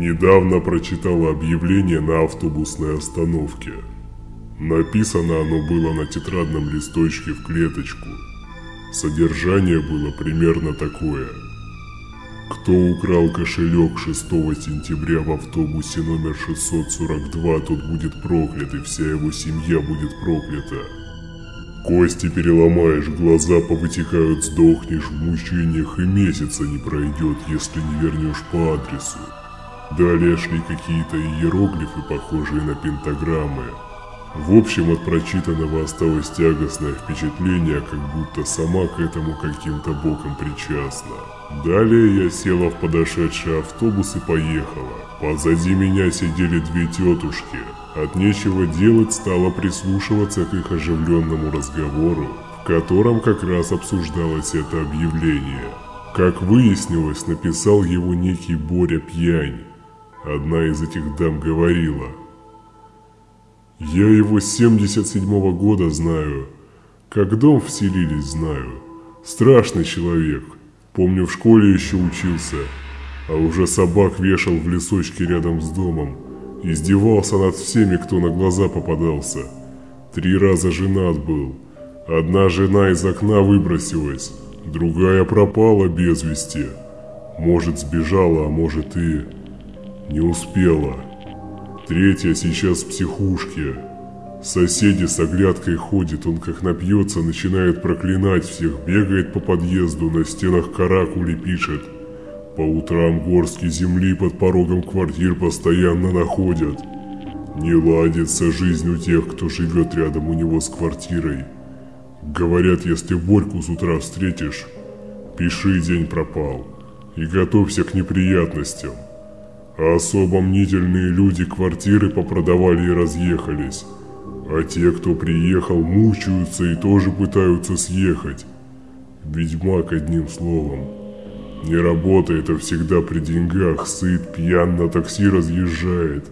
Недавно прочитала объявление на автобусной остановке. Написано оно было на тетрадном листочке в клеточку. Содержание было примерно такое. Кто украл кошелек 6 сентября в автобусе номер 642, тот будет проклят, и вся его семья будет проклята. Кости переломаешь, глаза повытекают, сдохнешь в мучениях, и месяца не пройдет, если не вернешь по адресу. Далее шли какие-то иероглифы, похожие на пентаграммы. В общем, от прочитанного осталось тягостное впечатление, как будто сама к этому каким-то боком причастна. Далее я села в подошедший автобус и поехала. Позади меня сидели две тетушки. От нечего делать стала прислушиваться к их оживленному разговору, в котором как раз обсуждалось это объявление. Как выяснилось, написал его некий Боря Пьянь. Одна из этих дам говорила. «Я его с 77 -го года знаю. Как дом вселились, знаю. Страшный человек. Помню, в школе еще учился. А уже собак вешал в лесочке рядом с домом. Издевался над всеми, кто на глаза попадался. Три раза женат был. Одна жена из окна выбросилась, другая пропала без вести. Может, сбежала, а может и... Не успела. Третья сейчас в психушке. Соседи с оглядкой ходит, он как напьется, начинает проклинать всех, бегает по подъезду, на стенах каракули пишет. По утрам горстки земли под порогом квартир постоянно находят. Не ладится жизнь у тех, кто живет рядом у него с квартирой. Говорят, если Борьку с утра встретишь, пиши день пропал и готовься к неприятностям. А особо мнительные люди квартиры попродавали и разъехались. А те, кто приехал, мучаются и тоже пытаются съехать. Ведьмак одним словом. Не работает, а всегда при деньгах, сыт, пьян, на такси разъезжает.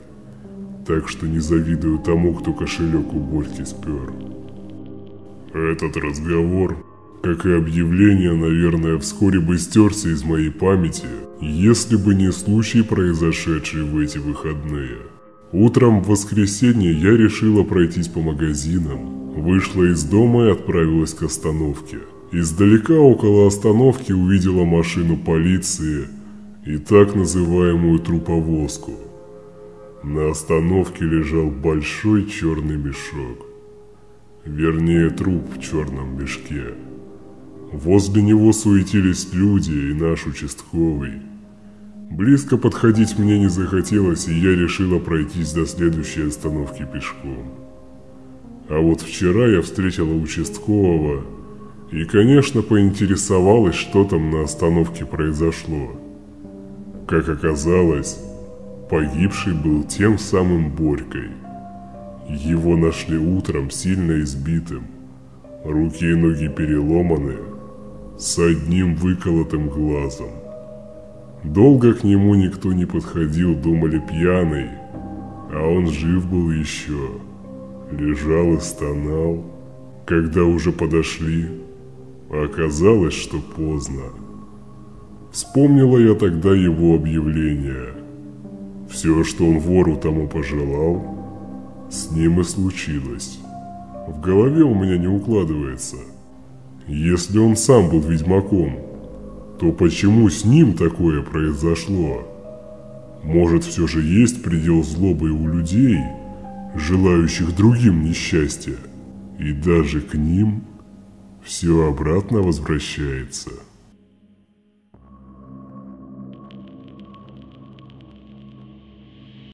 Так что не завидую тому, кто кошелек у Борьки спер. Этот разговор, как и объявление, наверное, вскоре бы стерся из моей памяти, если бы не случай, произошедший в эти выходные. Утром в воскресенье я решила пройтись по магазинам, вышла из дома и отправилась к остановке. Издалека около остановки увидела машину полиции и так называемую труповозку. На остановке лежал большой черный мешок. Вернее, труп в черном мешке. Возле него суетились люди и наш участковый. Близко подходить мне не захотелось, и я решила пройтись до следующей остановки пешком. А вот вчера я встретила участкового и, конечно, поинтересовалась, что там на остановке произошло. Как оказалось, погибший был тем самым Борькой. Его нашли утром сильно избитым. Руки и ноги переломаны, с одним выколотым глазом. Долго к нему никто не подходил, думали пьяный, а он жив был еще. Лежал и стонал. Когда уже подошли, оказалось, что поздно. Вспомнила я тогда его объявление. Все, что он вору тому пожелал, с ним и случилось. В голове у меня не укладывается. Если он сам был ведьмаком, то почему с ним такое произошло? Может, все же есть предел злобы у людей, желающих другим несчастья, и даже к ним все обратно возвращается.